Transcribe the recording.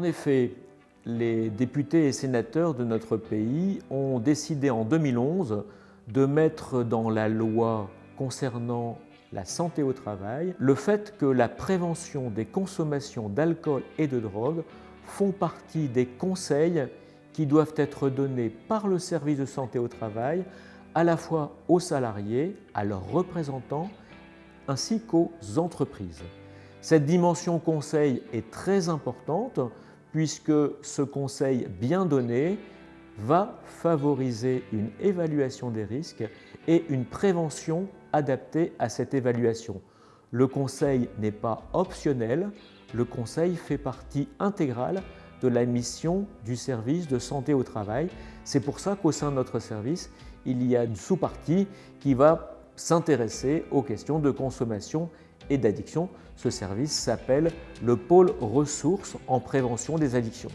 En effet, les députés et sénateurs de notre pays ont décidé en 2011 de mettre dans la loi concernant la santé au travail le fait que la prévention des consommations d'alcool et de drogue font partie des conseils qui doivent être donnés par le service de santé au travail à la fois aux salariés, à leurs représentants, ainsi qu'aux entreprises. Cette dimension conseil est très importante puisque ce conseil bien donné va favoriser une évaluation des risques et une prévention adaptée à cette évaluation. Le conseil n'est pas optionnel, le conseil fait partie intégrale de la mission du service de santé au travail. C'est pour ça qu'au sein de notre service, il y a une sous-partie qui va s'intéresser aux questions de consommation et d'addiction. Ce service s'appelle le pôle ressources en prévention des addictions.